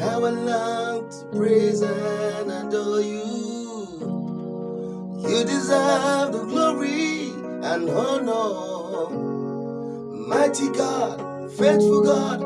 How I love to praise and adore you. You deserve the glory and honor. Mighty God, faithful God.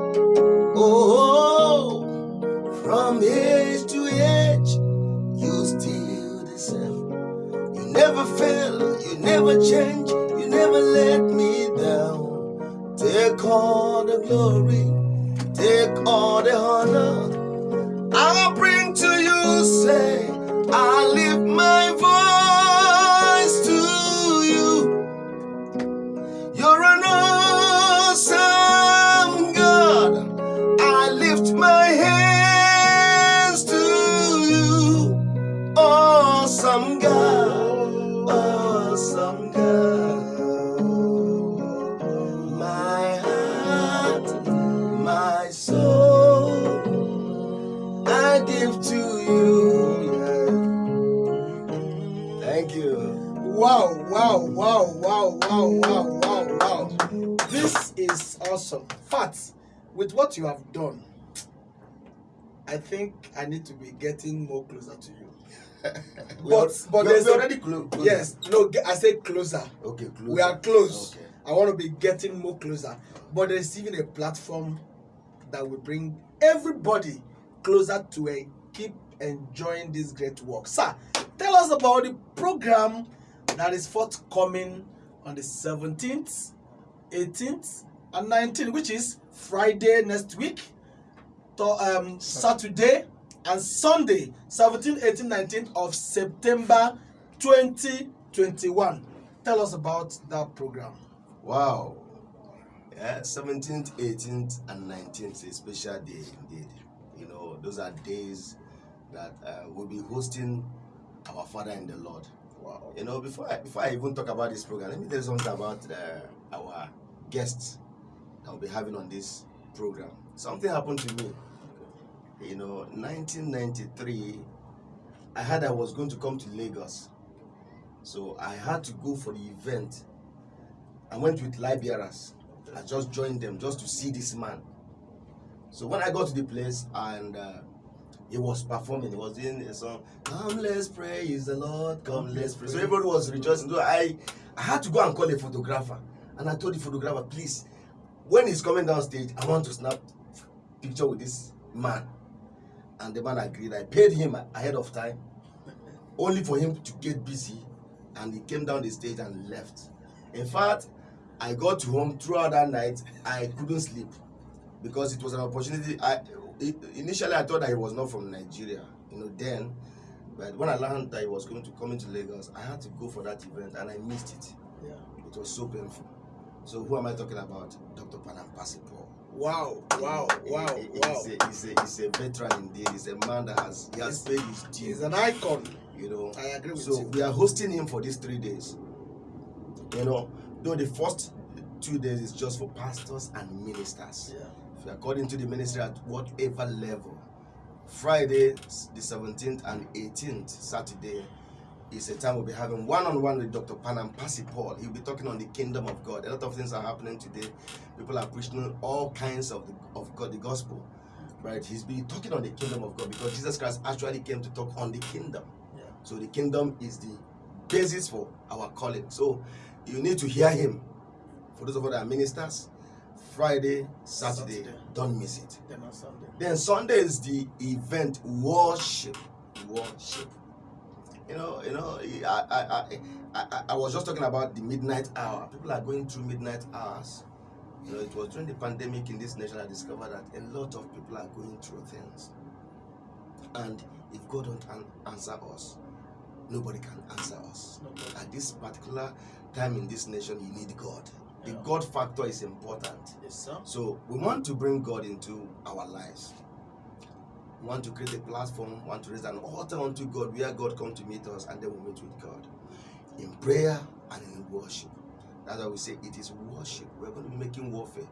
With what you have done, I think I need to be getting more closer to you. But- but there's already clo- close. Yes, no, I said closer. Okay, close. We are close. Okay. I want to be getting more closer. But there's even a platform that will bring everybody closer to a keep enjoying this great work. Sir, tell us about the program that is forthcoming on the 17th, 18th, and 19th, which is Friday next week, to, um, Saturday, and Sunday, 17th, 18th, 19th of September 2021. Tell us about that program. Wow. Yeah, 17th, 18th, and 19th is a special day indeed. You know, those are days that uh, we'll be hosting our Father in the Lord. Wow. You know, before I, before I even talk about this program, let me tell you something about uh, our guests we'll be having on this program. Something happened to me. You know, 1993, I heard I was going to come to Lagos. So I had to go for the event. I went with Liberas. I just joined them just to see this man. So when I got to the place and uh, he was performing, he was doing a song, Come let's praise the Lord, come let's pray. So everybody was rejoicing. So I, I had to go and call a photographer. And I told the photographer, please, when he's coming down stage, I want to snap picture with this man. And the man agreed. I paid him ahead of time, only for him to get busy. And he came down the stage and left. In fact, I got home throughout that night. I couldn't sleep because it was an opportunity. I initially I thought that he was not from Nigeria, you know. Then, but when I learned that he was going to come into Lagos, I had to go for that event and I missed it. Yeah. It was so painful. So who am I talking about? Dr. Panam Percy Paul. Wow, wow, wow, He- he- wow. He's a, he's, a, he's a veteran indeed. He's a man that has he has paid his due. He's an icon. You know, I agree with so you. So we are hosting him for these three days. You know, though the first two days is just for pastors and ministers. Yeah. If you're according to the ministry at whatever level. Friday, the 17th and 18th, Saturday, is a time we'll be having one-on-one with Dr. Panam Paul. He'll be talking on the kingdom of God. A lot of things are happening today. People are preaching all kinds of the, of God, the gospel. Right? He's been talking on the kingdom of God because Jesus Christ actually came to talk on the kingdom. Yeah. So the kingdom is the basis for our calling. So you need to hear him. For those of us that are ministers, Friday, Saturday, Saturday. don't miss it. Then on Sunday. Then Sunday is the event worship. Worship. You know, you know, I, I, I, I, I was just talking about the midnight hour. People are going through midnight hours. You know, it was during the pandemic in this nation I discovered that a lot of people are going through things. And if God don't an- answer us, nobody can answer us. Nobody. At this particular time in this nation, you need God. The Yeah. God factor is important. Yes, sir. So we want to bring God into our lives. We want to create a platform, want to raise an altar unto God where God come to meet us and then we meet with God. In prayer and in worship. That's why we say it is worship. We're going to be making warfare.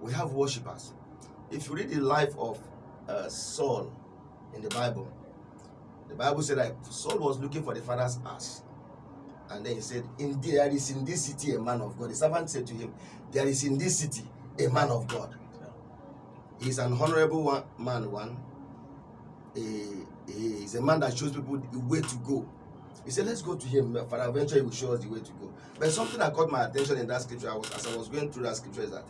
We have worshippers. If you read the life of uh, Saul in the Bible, the Bible said that Saul was looking for the father's ass. And then he said, Indeed, there is in this city a man of God. The servant said to him, There is in this city a man of God. He's an honorable one, man, one. He, he's a man that shows people the way to go. He said, Let's go to him. For eventually, he will show us the way to go. But something that caught my attention in that scripture I was, as I was going through that scripture is that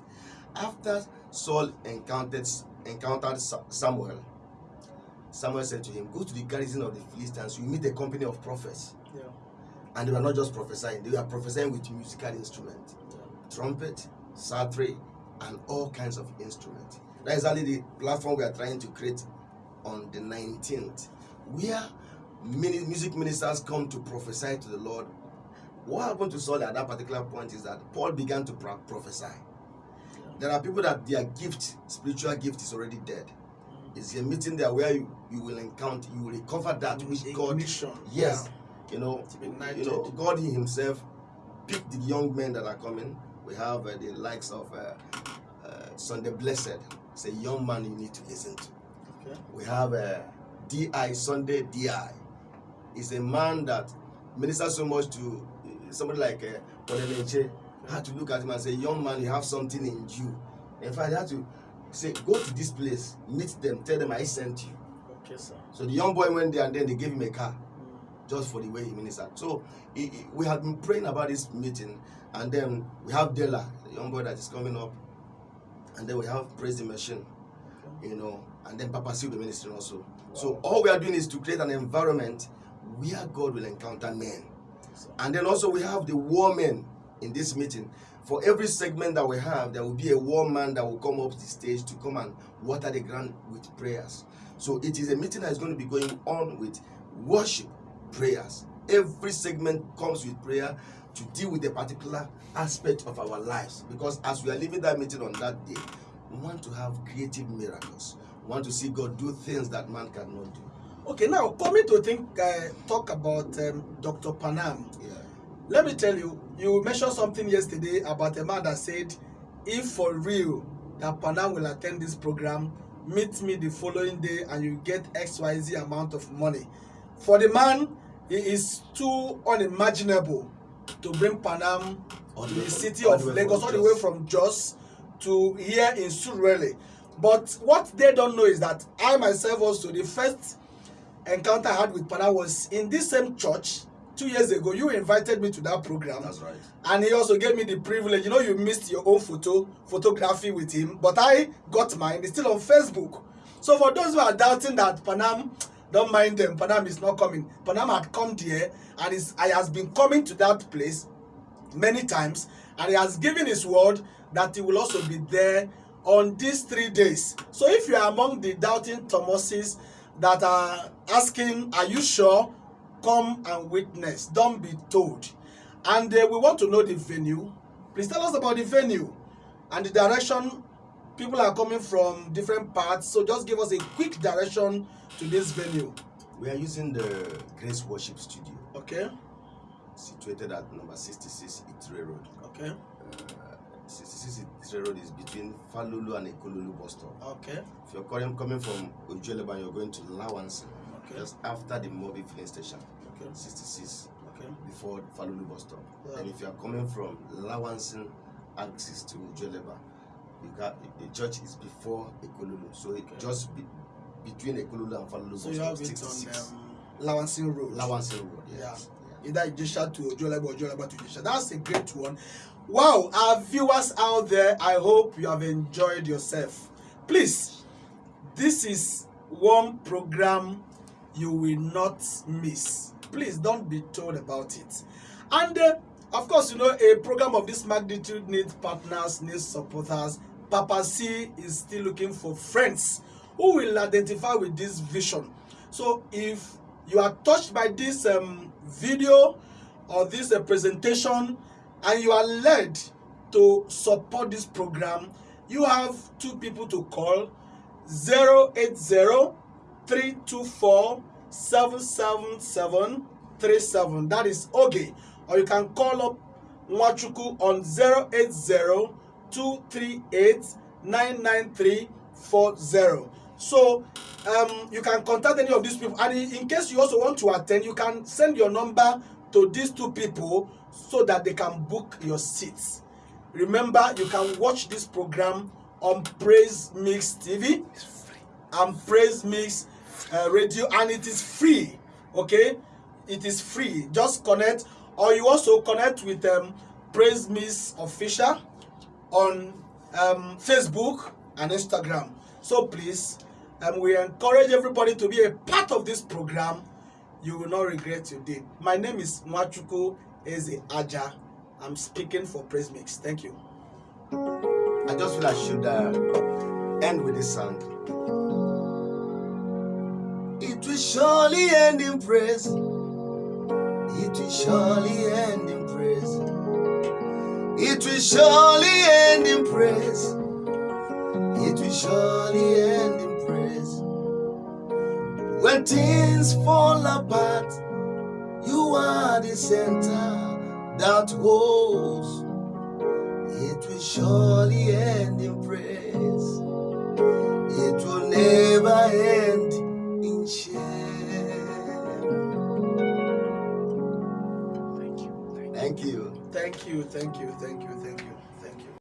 after Saul encountered, encountered Samuel, Samuel said to him, Go to the garrison of the Philistines, you meet a company of prophets. Yeah. And they were not just prophesying, they were prophesying with musical instruments Yeah. trumpet, psaltery, and all kinds of instruments. That is only the platform we are trying to create on the 19th, where many music ministers come to prophesy to the Lord. What happened to Saul at that particular point is that Paul began to prophesy. There are people that their gift, spiritual gift, is already dead. It's a meeting there where you, you will encounter, you will recover that which God. Yes, you know, you know, God Himself picked the young men that are coming. We have uh, the likes of uh, uh, Sunday Blessed. It's a young man you need to listen to. Okay. We have a Di Sunday Di. Is a man that ministers so much to uh, somebody like uh, Podemeche. Had to look at him and say, "Young man, you have something in you." In fact, I had to say, "Go to this place, meet them, tell them I sent you." Okay, sir. So the young boy went there and then they gave him a car just for the way he ministered. So he, he- we had been praying about this meeting, and then we have Della, the young boy that is coming up, and then we have Praise the Machine, you know, and then Papa Seal the ministry also. So all we are doing is to create an environment where God will encounter men. And then also we have the war men in this meeting. For every segment that we have, there will be a war man that will come up the stage to come and water the ground with prayers. So it is a meeting that is going to be going on with worship, prayers. Every segment comes with prayer to deal with a particular aspect of our lives. Because as we are leaving that meeting on that day, we want to have creative miracles. Want to see God do things that man cannot do. Okay, now coming to think, uh, talk about um, Dr. Panam. Yeah. Let me tell you, you mentioned something yesterday about a man that said, if for real that Panam will attend this program, meet me the following day and you get XYZ amount of money. For the man, it is too unimaginable to bring Panam to the city of Lagos, all the way from Jos to here in Surulere. But what they don't know is that I myself also, the first encounter I had with Panam was in this same church two years ago. You invited me to that program. That's right. and he also gave me the privilege you know you missed your own photo photography with him but i got mine it's still on facebook so for those who are doubting that panam don't mind them panam is not coming panam had come there and is i has been coming to that place many times and he has given his word that he will also be there on these three days. So if you are among the doubting thomases that are asking are you sure? Come and witness. Don't be told. And uh, we want to know the venue. Please tell us about the venue and the direction people are coming from different parts. So just give us a quick direction to this venue. We are using the Grace Worship Studio, okay. Situated at number 66 Itire Road. okay. Uh, 66 Itre Road is between Falulu and Ekolulu bus stop. okay If you're coming, coming from Ojoleba, you're going to Lawansi, okay just after the mobile filling station, okay 66 okay before Falulu bus stop. Yeah. And if you are coming from Lawansi axis to you got the church is before Ekolulu, so it Okay. just be, between Ekolulu and Falulu so bus you stop, have it 66. on um, lawansin road Lawansi Road, yes. Yeah. Either Ijesha to Ojuelegba or Ojuelegba to Ijesha. That's a great one. Wow, our viewers out there, I hope you have enjoyed yourself. Please, this is one program you will not miss. Please don't be told about it. And uh, of course, you know, a program of this magnitude needs partners, needs supporters. Papa C is still looking for friends who will identify with this vision. So if you are touched by this um, video or this uh, presentation and you are led to support this program, you have two people to call 080 324 77737. That is Oge. Or you can call up Nwachukwu on 080 238 99340. So um, you can contact any of these people. And in, case you also want to attend, you can send your number to these two people so that they can book your seats. Remember, you can watch this program on Praise Mix TV and Praise Mix uh, Radio, and it is free. Okay, it is free. Just connect, or you also connect with um, Praise Mix Official on um, Facebook and Instagram. So please, um, we encourage everybody to be a part of this program. You will not regret your day. My name is Machuku Eze Aja. I'm speaking for Praise Mix. Thank you. I just feel I should uh, end with this song. It will surely end in praise. It will surely end in praise. It will surely end in praise. It will surely end things fall apart, you are the center that holds. It will surely end in praise. It will never end in shame. Thank you. Thank you. Thank you. Thank you. Thank you. Thank you.